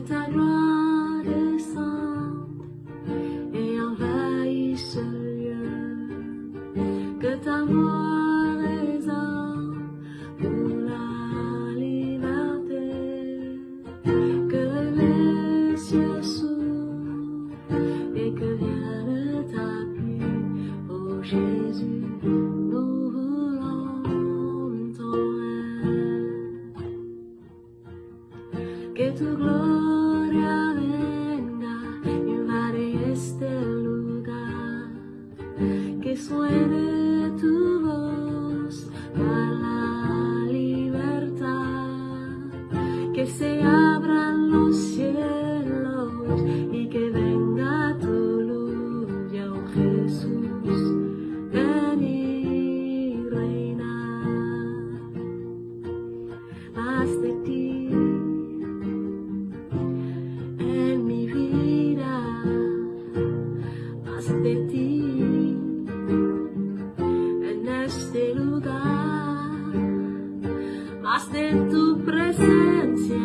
ta gloire descende et envahisse ce lieu. Que ta voix résonne pour la liberté. Que les cieux s'ouvrent et que vienne ta pluie. Oh Jésus, Que tu gloria venga, invade este lugar. Que suene tu voz para la libertad. Que se abran los cielos y que venga tu luz, ya oh Jesús, ven y reina. Más de ti tu presencia.